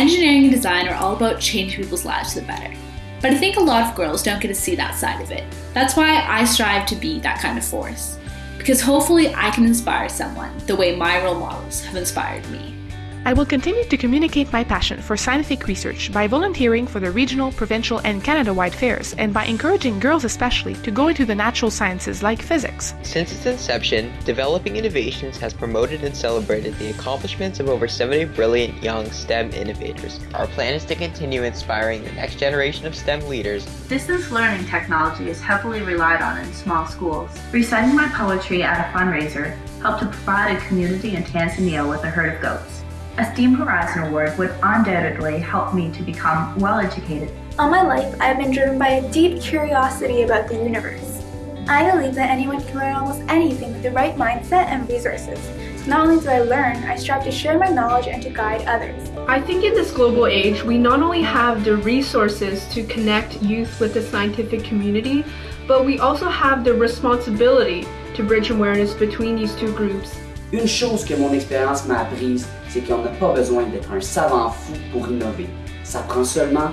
Engineering and design are all about changing people's lives for the better. But I think a lot of girls don't get to see that side of it. That's why I strive to be that kind of force. Because hopefully I can inspire someone the way my role models have inspired me. I will continue to communicate my passion for scientific research by volunteering for the regional, provincial, and Canada-wide fairs and by encouraging girls especially to go into the natural sciences like physics. Since its inception, Developing Innovations has promoted and celebrated the accomplishments of over 70 brilliant young STEM innovators. Our plan is to continue inspiring the next generation of STEM leaders. Distance learning technology is heavily relied on in small schools. Reciting my poetry at a fundraiser helped to provide a community in Tanzania with a herd of goats. A STEAM Horizon Award would undoubtedly help me to become well educated. All my life, I have been driven by a deep curiosity about the universe. I believe that anyone can learn almost anything with the right mindset and resources. Not only do I learn, I strive to share my knowledge and to guide others. I think in this global age, we not only have the resources to connect youth with the scientific community, but we also have the responsibility to bridge awareness between these two groups. Une chose que mon expérience m'a apprise, c'est qu'on n'a pas besoin d'être un savant fou pour innover. Ça prend seulement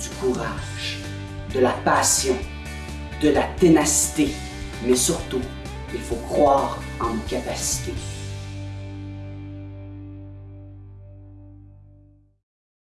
du courage, de la passion, de la ténacité, mais surtout, il faut croire en nos capacités.